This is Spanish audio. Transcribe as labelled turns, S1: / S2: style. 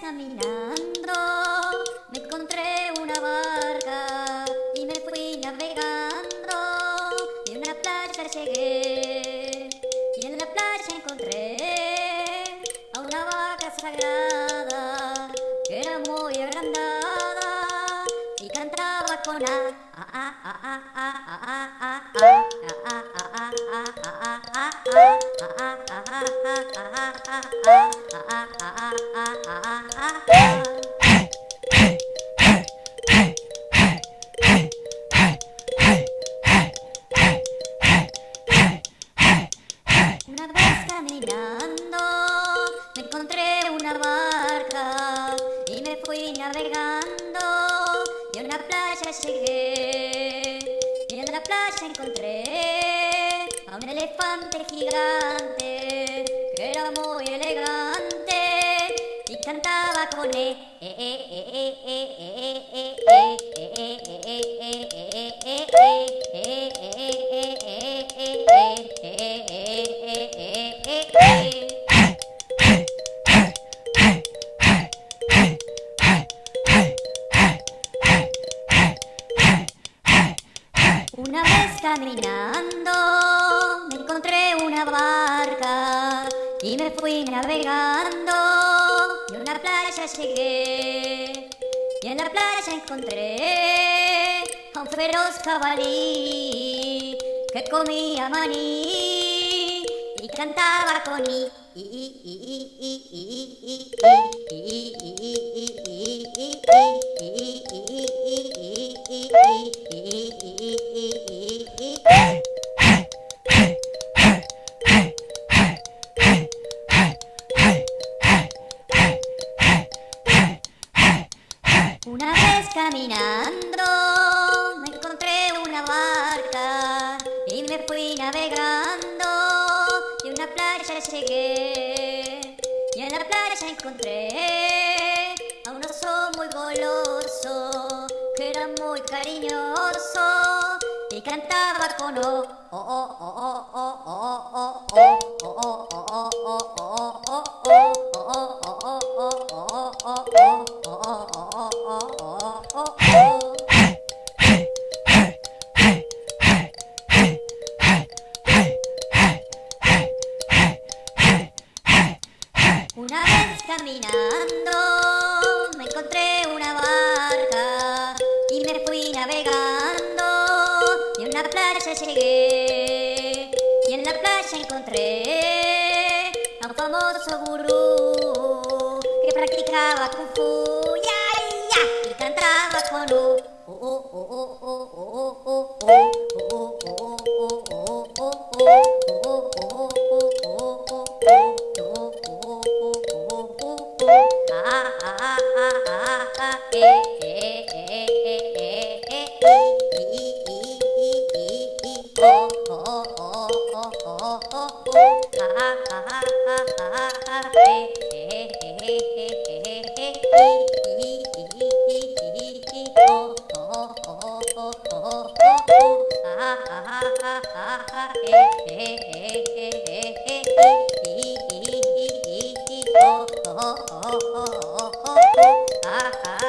S1: caminando me encontré una barca y me fui navegando y en la playa llegué y en la playa encontré a una vaca sagrada que era muy agrandada y cantaba con a, a, a, a, a, a, a, a navegando y a una playa llegué. Y en la playa encontré a un elefante gigante que era muy elegante y cantaba con e Una vez caminando y me fui navegando y a una playa llegué y en la playa encontré a un feroz jabalí que comía maní y cantaba con i i playa encontré a un oso muy goloso que era muy cariñoso y cantaba con o o o o o o o o o o Una vez caminando me encontré una barca y me fui navegando. Y a una playa llegué y en la playa encontré a un famoso gurú Oh, oh, oh, oh. Okay.